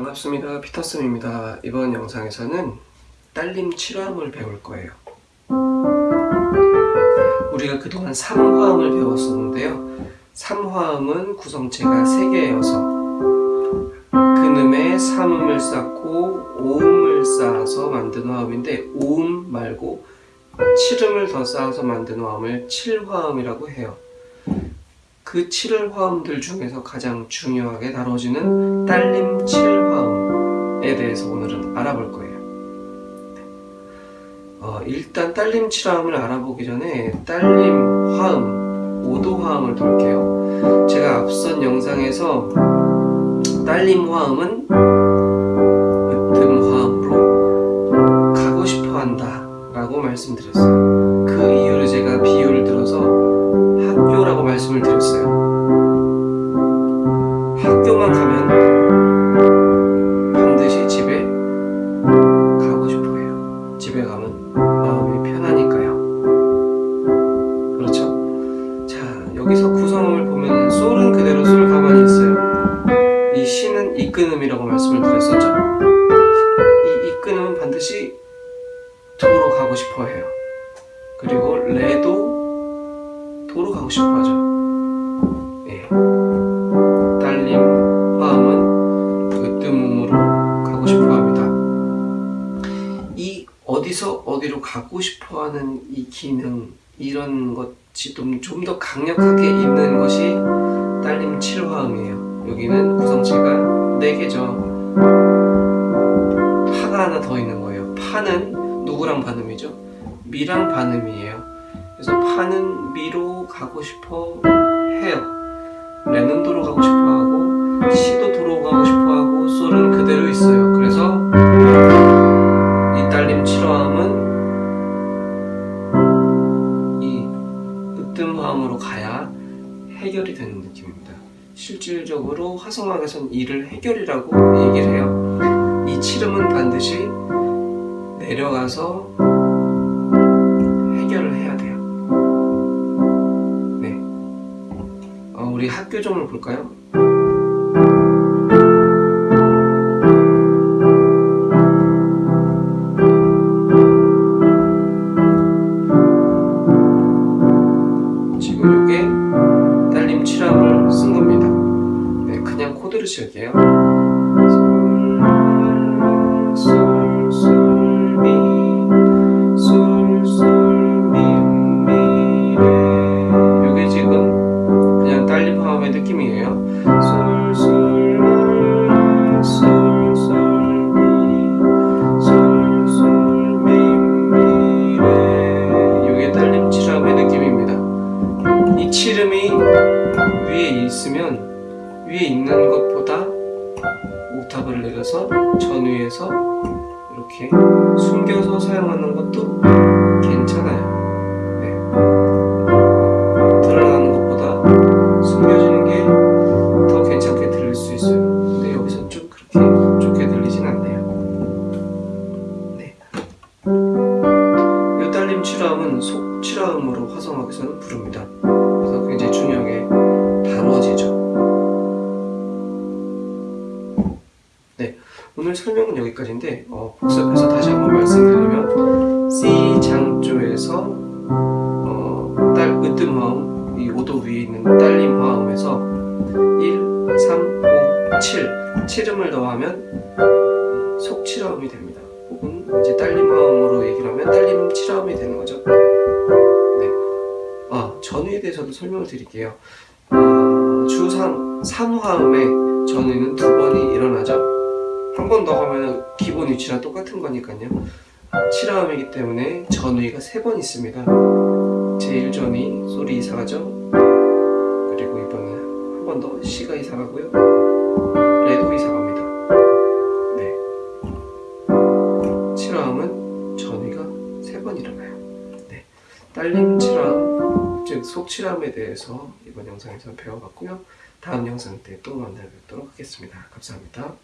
반갑습니다. 피터슨입니다. 이번 영상에서는 딸림 7화음을 배울 거예요. 우리가 그동안 3화음을 배웠었는데요. 3화음은 구성체가 3개여서 근음에 3음을 쌓고 5음을 쌓아서 만든 화음인데 5음 말고 7음을 더 쌓아서 만든 화음을 7화음이라고 해요. 그 7화음들 중에서 가장 중요하게 다뤄지는 딸림 7화음 에 대해서 오늘은 알아볼 거예요. 어, 일단 딸림 7화음을 알아보기 전에 딸림 화음, 5도 화음을 볼게요. 제가 앞선 영상에서 딸림 화음은 으뜸 화음으로 가고 싶어 한다 라고 말씀드렸어요. 그 이유를 제가 비유를 들어서 이 시는 이끈음이라고 말씀을 드렸었죠. 이 이끈음은 반드시 도로 가고 싶어 해요. 그리고 레도 도로 가고 싶어 하죠. 예. 딸림 화음은 으뜸음으로 가고 싶어 합니다. 이 어디서 어디로 가고 싶어 하는 이 기능, 이런 것이 좀더 강력하게 있는 것이 딸림 7화음이에요. 여기는 구성체가 4개죠. 파가 하나 더 있는 거예요. 파는 누구랑 반음이죠? 미랑 반음이에요. 그래서 파는 미로 가고 싶어 해요. 레는 도로 가고 싶어 하고 시도 도로 가고 싶어 하고 솔은 그대로 있어요. 그래서 이 딸림 7화음은 이 으뜸화음으로 가야 해결이 되는 느낌입니다. 실질적으로 화성학에선 이를 해결이라고 얘기를 해요. 이 7음은 반드시 내려가서 해결을 해야 돼요. 네. 어, 우리 학교점을 볼까요? 칠게요. 지금 그냥 딸림 화음의 느낌이에요. 솔, 솔, 라, 솔, 솔, 미, 솔, 솔, 미, 미, 레. 이게 딸림 7함의 느낌입니다. 이 칠음이 위에 있으면 위에 있는 것보다 옥타브를 내려서 전위에서 이렇게 숨겨서 사용하는 것도 괜찮아요. 네. 드러나는 것보다 숨겨지는 게 더 괜찮게 들릴 수 있어요. 근데 여기서 좀 그렇게 좋게 들리진 않네요. 네. 이 딸림 칠화음은 속 칠화음으로 화성학에서는 부릅니다. 그래서 굉장히 중요하게 다뤄지죠. 네, 오늘 설명은 여기까지인데 어, 복습해서 다시 한번 말씀드리면 C 장조에서 어, 딸 으뜸 화음 이 5도 위에 있는 딸림 화음에서 1, 3, 5, 7 7음을 더하면 속 7화음이 됩니다. 혹은 이제 딸림 화음으로 얘기를 하면 딸림 7화음이 되는 거죠. 네. 아, 전위에 대해서도 설명을 드릴게요. 어, 주 3, 3화음에 전위는 두 번이 일어나죠. 한 번 더 하면 기본 위치랑 똑같은 거니까요. 7화음이기 때문에 전위가 세번 있습니다. 제1전위 소리 이사 가죠. 그리고 이번에 한 번더 시가 이사 가고요. 레도 이사 갑니다. 네. 7화음은 전위가 세번 일어나요. 네. 딸림 7화음, 즉 속칠함에 대해서 이번 영상에서 배워봤고요. 다음 영상 때 또 만나 뵙도록 하겠습니다. 감사합니다.